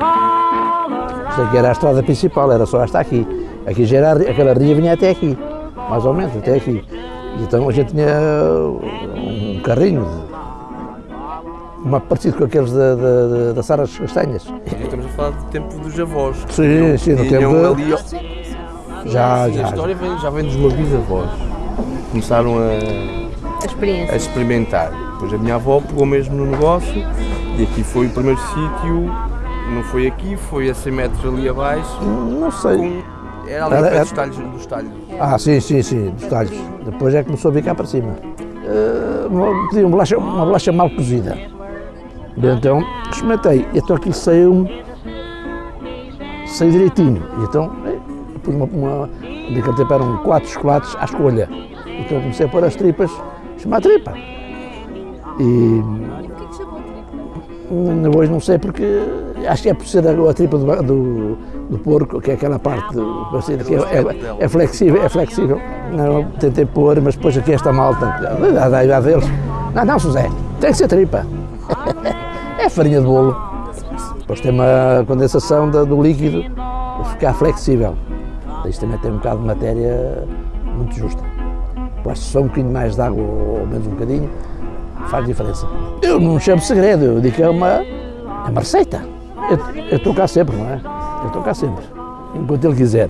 aqui era a estrada principal, era só esta aqui. Aqui já era, aquela ria vinha até aqui, mais ou menos, até aqui. Então a gente tinha um carrinho, uma parecido com aqueles da, da, da Sara Castanhas. Estamos a falar do tempo dos avós. Sim, sim, no tempo de- ali, Já, e a já. história vem- já vem dos meus bisavós. Começaram a, A experimentar. Depois a minha avó pegou mesmo no negócio e aqui foi o primeiro sítio, não foi aqui, foi a 100 metros ali abaixo, Não sei. com, era ali Era- perto era- dos talhos, dos talhos. Ah, sim, sim, sim, dos talhos. Depois é que começou a vir cá para cima. Eh, uma- pedi uma bolacha, uma bolacha mal cozida. E então experimentei. E então aquilo saiu saiu direitinho. E então eh, pus uma, uma naquele tempo eram quatro chocolates à escolha. Então comecei a pôr as tripas, chamar tripa. E Hum, Hoje não sei porque acho que é por ser a, a tripa do, do, do porco, que é aquela parte do, parecido, que é, é- é flexível, é flexível. Não, tentei pôr, mas depois aqui esta malta, da da idade deles. Não, não, José, tem que ser tripa. é farinha de bolo. Depois tem uma condensação da- do líquido para ficar flexível. Isto também tem um bocado de matéria muito justa. Depois só um bocadinho mais de água ou menos um bocadinho faz diferença. Eu não chamo segredo, eu digo que é uma, é uma receita. Eu estou cá sempre, não é? Eu estou cá sempre, enquanto ele quiser.